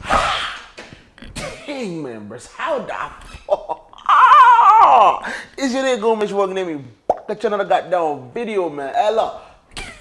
King members, how the oh, Is your nigga Mitch working at? Got another goddamn video, man. Hello.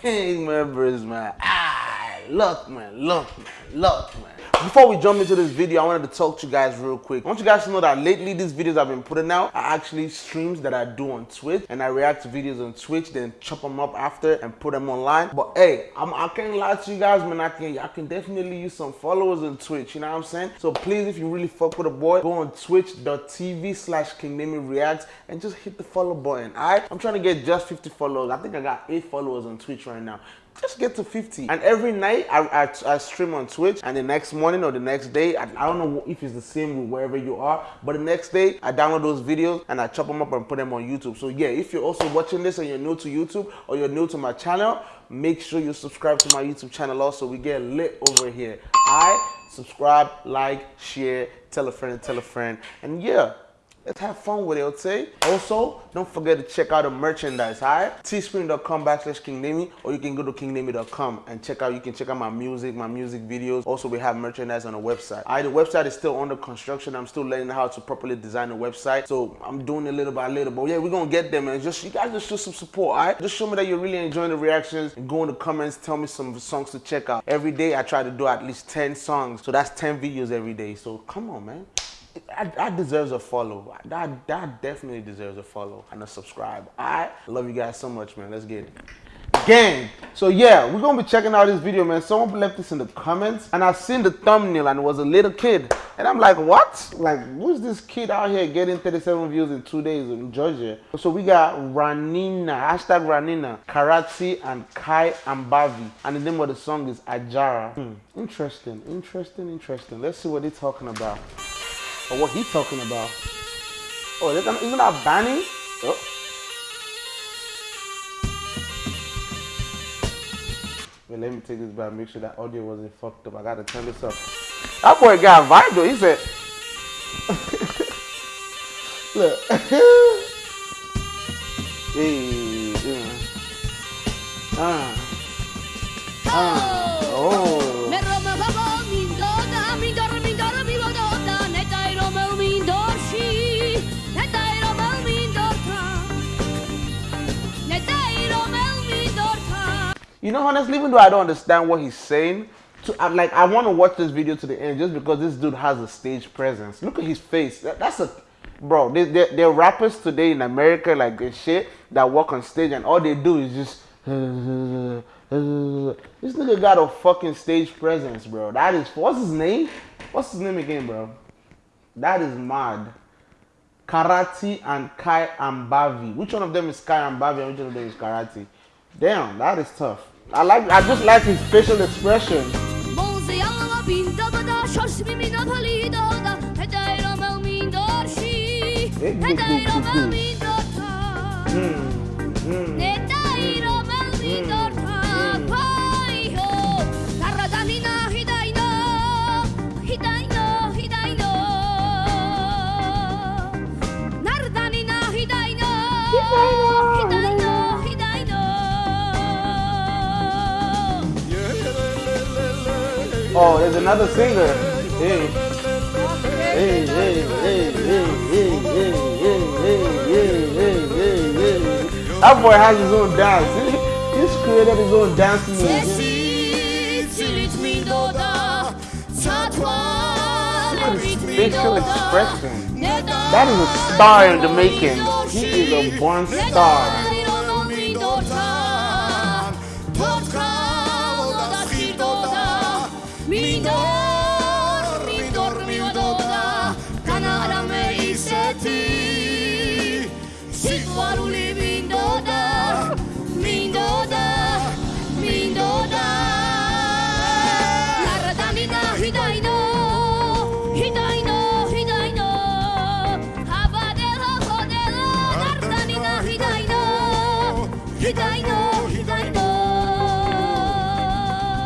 King members, man. Ah, look, man, look, man, look, man. Before we jump into this video, I wanted to talk to you guys real quick. I want you guys to know that lately these videos I've been putting out are actually streams that I do on Twitch and I react to videos on Twitch, then chop them up after and put them online. But hey, I'm, I can't lie to you guys, man. I can, I can definitely use some followers on Twitch, you know what I'm saying? So please, if you really fuck with a boy, go on twitch.tv slash Reacts and just hit the follow button, alright? I'm trying to get just 50 followers. I think I got 8 followers on Twitch right now just get to 50 and every night I, I, I, stream on twitch and the next morning or the next day I, I, don't know if it's the same wherever you are but the next day i download those videos and i chop them up and put them on youtube. So yeah if you're also watching this and you're new to youtube or you're new to my channel make sure you subscribe to my youtube channel also. We get lit over here. Right subscribe like share tell a friend tell a friend. And yeah Let's have fun with it, okay? Also, don't forget to check out the merchandise, alright? Teespring.com backslash KingNamy, or you can go to kingnamy.com and check out, you can check out my music, my music videos. Also, we have merchandise on the website. Alright, the website is still under construction. I'm still learning how to properly design the website. So I'm doing it little by little. But yeah, we're gonna get there, man. Just you guys just show some support, alright? Just show me that you're really enjoying the reactions and go in the comments, tell me some songs to check out. Every day I try to do at least 10 songs. So that's 10 videos every day. So come on, man that, deserves a follow. That, that definitely deserves a follow and a subscribe. I love you guys so much, man. Let's get it. Gang. So yeah, we're gonna be checking out this video, man. Someone left this in the comments, and I seen the thumbnail, and it was a little kid, and I'm like, what? Like, who's this kid out here getting 37 views in two days in Georgia? So we got Ranina, hashtag Ranina, Karati, and Kai Ambavi, and the name of the song is Ajara. Hmm. Interesting, interesting, interesting. Let's see what they're talking about. Or what he's talking about. Oh, isn't that Banny? Oh. Wait, let me take this back, make sure that audio wasn't fucked up. I gotta turn this up. That boy got vibe though. He said, Look. hey, yeah. Uh. You know, honestly, even though I don't understand what he's saying, to, I'm like, I want to watch this video to the end just because this dude has a stage presence. Look at his face. That, that's a, bro. They, they, there are rappers today in America like this shit that walk on stage and all they do is just. this nigga got a fucking stage presence, bro. That is what's his name? What's his name again, bro? That is mad. Karate and Kai Ambavi. Which one of them is Kai Ambavi and which one of them is Karate? Damn, that is tough. I like I just like his facial expression. Mm. Oh, there's another singer. Hey. Hey, hey, hey, hey, hey, hey, hey, hey, hey, hey, hey, That boy has his own dance. He's created his own dance music. facial expression. That is a star in the making. He is a born star.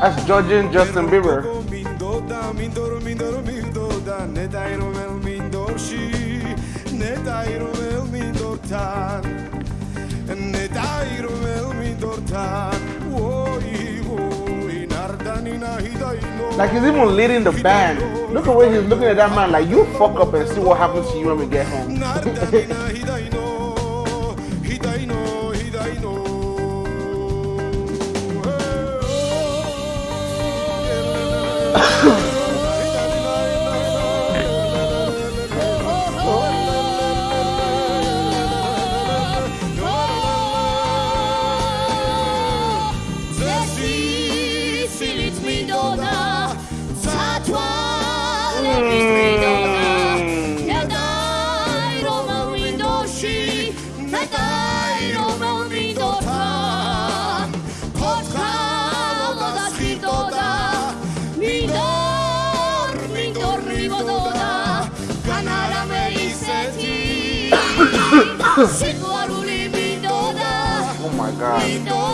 That's judging Justin Bieber. Like he's even leading the band. Look at where he's looking at that man like you fuck up and see what happens to you when we get home. Let go! Oh my god.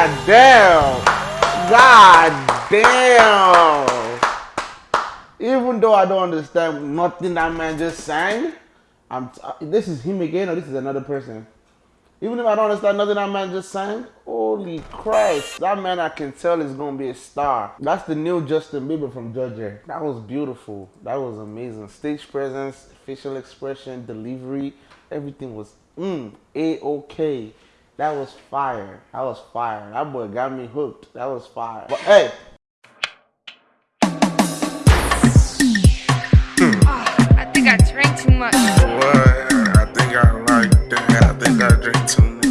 God damn. God damn. Even though I don't understand nothing that man just sang, I'm uh, this is him again or this is another person. Even if I don't understand nothing that man just sang, holy Christ, that man I can tell is gonna be a star. That's the new Justin Bieber from Georgia. That was beautiful. That was amazing. Stage presence, facial expression, delivery, everything was mm, a-okay. That was fire. That was fire. That boy got me hooked. That was fire. But hey. I think I drank too much. What? I think I like that. I think I drink too much.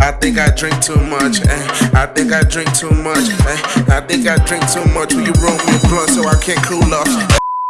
I think I drink too much. Eh? I think I drink too much. Eh? I think I drink too much. Will you roll me a blunt so I can't cool off?